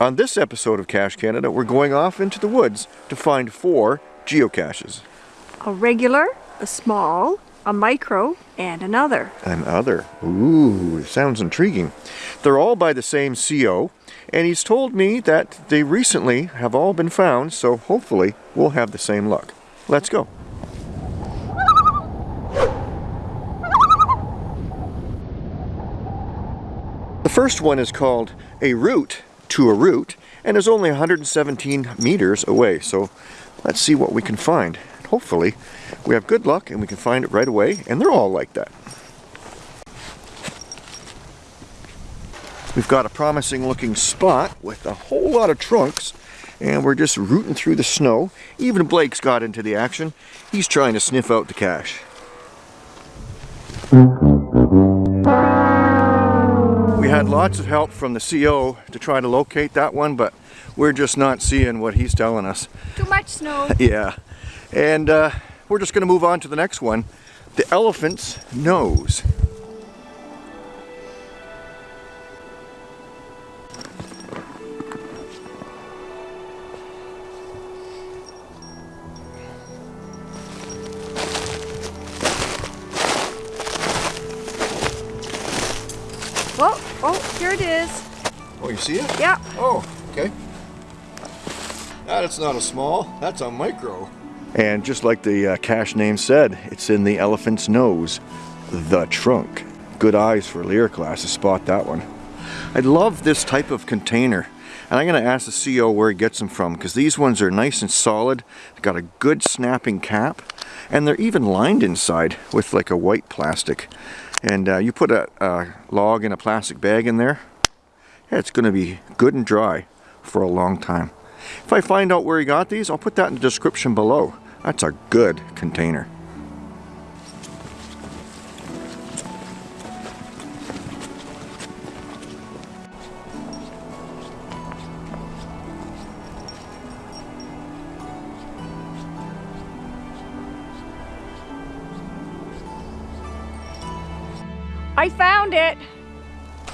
On this episode of Cache Canada, we're going off into the woods to find four geocaches. A regular, a small, a micro, and another. Another. Ooh, sounds intriguing. They're all by the same CO, and he's told me that they recently have all been found, so hopefully we'll have the same luck. Let's go. The first one is called A Route to a root and is only 117 meters away. So let's see what we can find. Hopefully we have good luck and we can find it right away and they're all like that. We've got a promising looking spot with a whole lot of trunks and we're just rooting through the snow. Even Blake's got into the action. He's trying to sniff out the cache. We had lots of help from the CO to try to locate that one, but we're just not seeing what he's telling us. Too much snow. yeah. And uh, we're just going to move on to the next one. The elephant's nose. Oh, oh, here it is. Oh, you see it? Yeah. Oh, okay. That's not a small, that's a micro. And just like the uh, cache name said, it's in the elephant's nose, the trunk. Good eyes for Lear class to spot that one. I love this type of container. And I'm going to ask the CO where he gets them from because these ones are nice and solid. They've got a good snapping cap and they're even lined inside with like a white plastic. And uh, you put a, a log in a plastic bag in there, yeah, it's going to be good and dry for a long time. If I find out where he got these, I'll put that in the description below. That's a good container. I found it.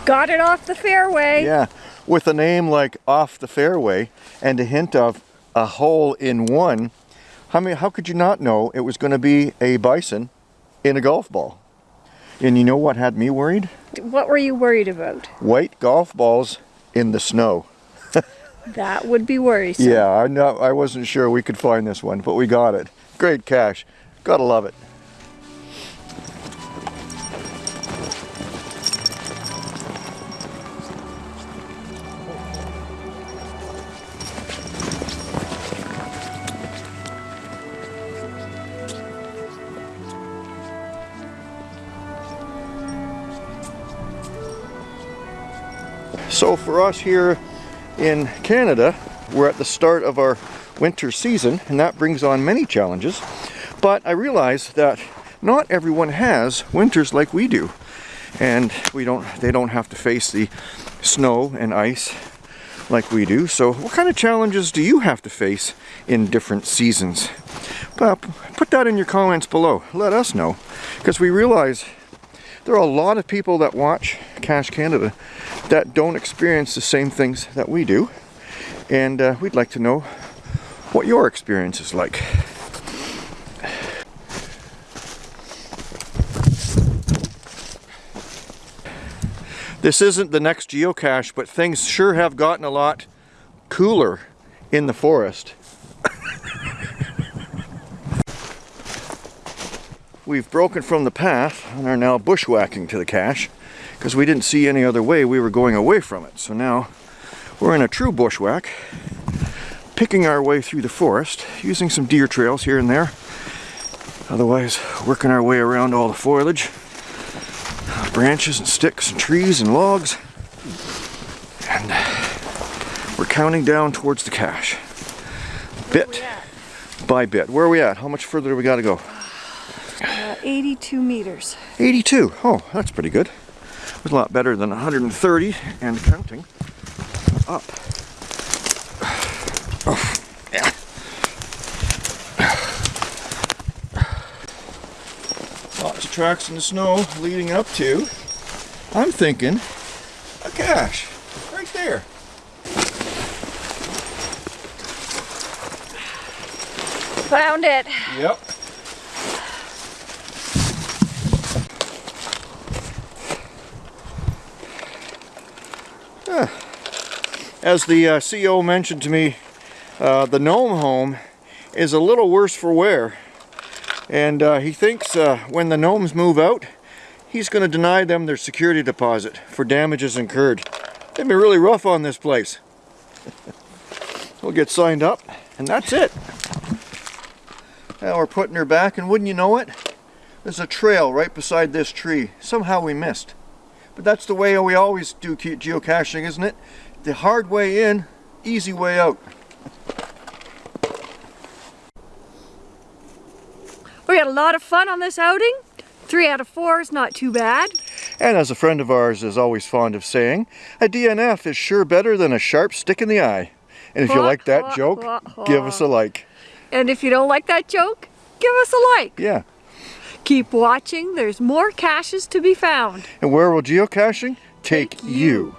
Got it off the fairway. Yeah, with a name like Off the Fairway and a hint of a hole in one, how, many, how could you not know it was going to be a bison in a golf ball? And you know what had me worried? What were you worried about? White golf balls in the snow. That would be worrisome. Yeah, I know, I wasn't sure we could find this one, but we got it. Great cache. Gotta love it. So for us here in Canada, we're at the start of our winter season and that brings on many challenges. But I realize that not everyone has winters like we do. And we don't they don't have to face the snow and ice like we do. So what kind of challenges do you have to face in different seasons? Well, put that in your comments below. Let us know. Because we realize there are a lot of people that watch Cache Canada that don't experience the same things that we do. And uh, we'd like to know what your experience is like. This isn't the next geocache, but things sure have gotten a lot cooler in the forest. We've broken from the path and are now bushwhacking to the cache because we didn't see any other way we were going away from it. So now we're in a true bushwhack, picking our way through the forest, using some deer trails here and there. Otherwise, working our way around all the foliage, branches and sticks and trees and logs. And we're counting down towards the cache. Bit by bit. Where are we at? How much further do we got to go? 82 meters. 82. Oh, that's pretty good. It was a lot better than 130 and counting up. Oh, yeah. Lots of tracks in the snow leading up to, I'm thinking, a cache right there. Found it. Yep. As the uh, mentioned to me, uh, the gnome home is a little worse for wear. And uh, he thinks uh, when the gnomes move out, he's going to deny them their security deposit for damages incurred. They've been really rough on this place. we'll get signed up, and that's it. Now we're putting her back, and wouldn't you know it, there's a trail right beside this tree. Somehow we missed. But that's the way we always do geocaching, isn't it? The hard way in, easy way out. We had a lot of fun on this outing. Three out of four is not too bad. And as a friend of ours is always fond of saying, a DNF is sure better than a sharp stick in the eye. And if you like that hwah, joke, hwah, give us a like. And if you don't like that joke, give us a like. Yeah. Keep watching. There's more caches to be found. And where will geocaching take, Take you? you.